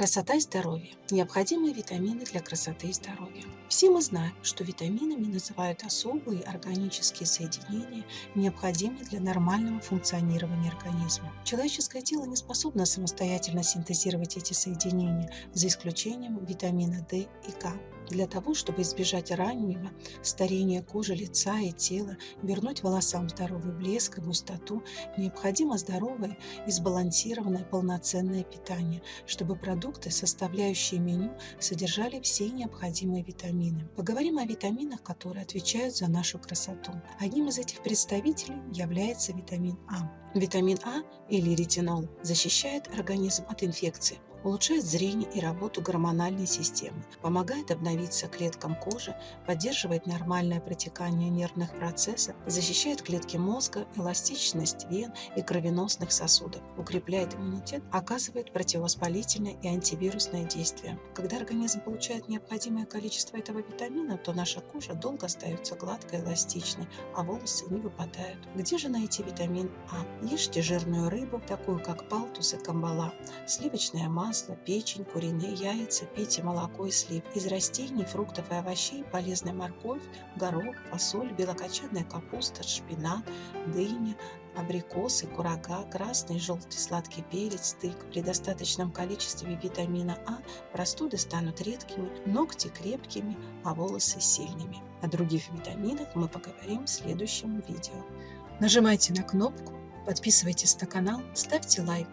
Красота и здоровье. Необходимые витамины для красоты и здоровья. Все мы знаем, что витаминами называют особые органические соединения, необходимые для нормального функционирования организма. Человеческое тело не способно самостоятельно синтезировать эти соединения, за исключением витамина D и К. Для того, чтобы избежать раннего старения кожи, лица и тела, вернуть волосам здоровый блеск и густоту, необходимо здоровое и сбалансированное полноценное питание, чтобы продукты, составляющие меню, содержали все необходимые витамины. Поговорим о витаминах, которые отвечают за нашу красоту. Одним из этих представителей является витамин А. Витамин А или ретинол защищает организм от инфекций, улучшает зрение и работу гормональной системы, помогает обновиться клеткам кожи, поддерживает нормальное протекание нервных процессов, защищает клетки мозга, эластичность вен и кровеносных сосудов, укрепляет иммунитет, оказывает противовоспалительное и антивирусное действие. Когда организм получает необходимое количество этого витамина, то наша кожа долго остается гладкой, эластичной, а волосы не выпадают. Где же найти витамин А? Ешьте жирную рыбу, такую как палтус и камбала, сливочное масло, масло, печень, куриные яйца, пейте молоко и слив. Из растений, фруктов и овощей полезны морковь, горох, фасоль, белокочанная капуста, шпинат, дыня, абрикосы, курага, красный, желтый, сладкий перец, тык. При достаточном количестве витамина А простуды станут редкими, ногти крепкими, а волосы сильными. О других витаминах мы поговорим в следующем видео. Нажимайте на кнопку, подписывайтесь на канал, ставьте лайк.